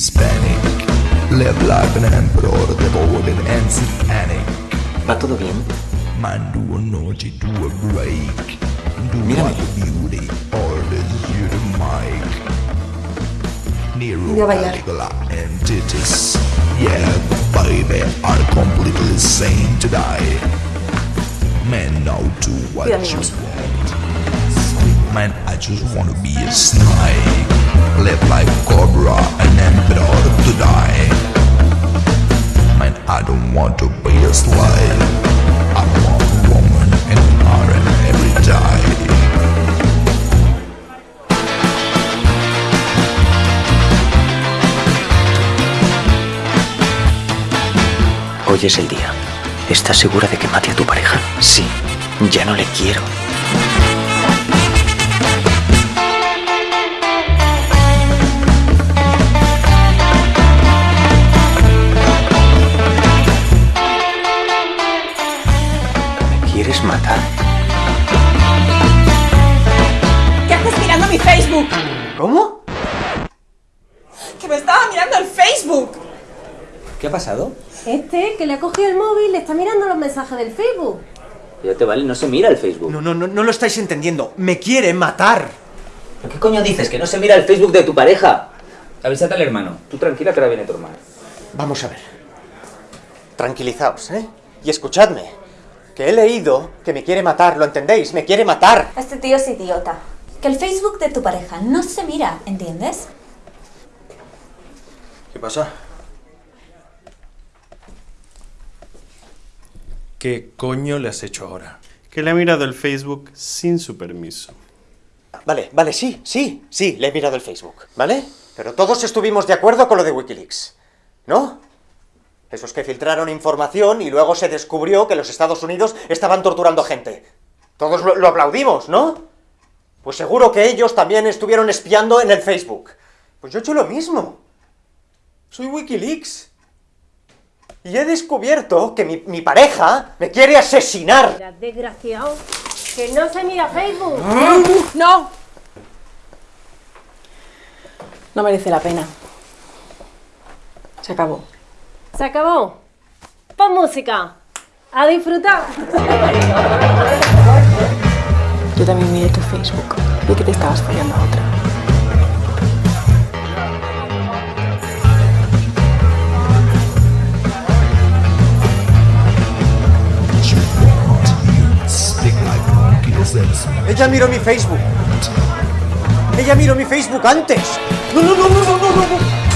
Hispanic. Live like an emperor, devoted and satanic. ¿Va todo bien? Man, do a naughty, do a break. Do Mírame. what the beauty, all is you the mic. Nero, Voy a. Caligula, and Titus. Yeah, baby, are completely sane to die. Man, now do what Cuida, you amigos. want. Man, I just wanna be a snake. Live like Cobra, an emperor to die. Man, I don't want to be a slave. I want a woman and an harem every day. Hoy es el día. ¿Estás segura de que mate a tu pareja? Sí. Ya no le quiero. Quieres matar? ¿Qué haces mirando mi Facebook? ¿Cómo? Que me estaba mirando el Facebook. ¿Qué ha pasado? Este, que le ha cogido el móvil, le está mirando los mensajes del Facebook. Ya te vale, no se mira el Facebook. No, no, no, no lo estáis entendiendo. Me quiere matar. ¿Qué coño dices? ¿Que no se mira el Facebook de tu pareja? Avísate al hermano. Tú tranquila que ahora viene tu hermano. Vamos a ver. Tranquilizaos, ¿eh? Y escuchadme. Que he leído que me quiere matar, ¿lo entendéis? Me quiere matar. Este tío es idiota. Que el Facebook de tu pareja no se mira, ¿entiendes? ¿Qué pasa? ¿Qué coño le has hecho ahora? Que le ha mirado el Facebook sin su permiso. Vale, vale, sí, sí, sí, le he mirado el Facebook, ¿vale? Pero todos estuvimos de acuerdo con lo de Wikileaks, ¿no? Esos que filtraron información y luego se descubrió que los Estados Unidos estaban torturando gente. Todos lo, lo aplaudimos, ¿no? Pues seguro que ellos también estuvieron espiando en el Facebook. Pues yo he hecho lo mismo. Soy Wikileaks. Y he descubierto que mi, mi pareja me quiere asesinar. Desgraciado. Que no se mira Facebook. No. No merece la pena. Se acabó. Se acabó. Pon música. A disfrutar. Yo también miré tu Facebook. Vi que te estabas follando a otra. Ella miró mi Facebook. Ella miró mi Facebook antes. No, no, no, no, no, no, no.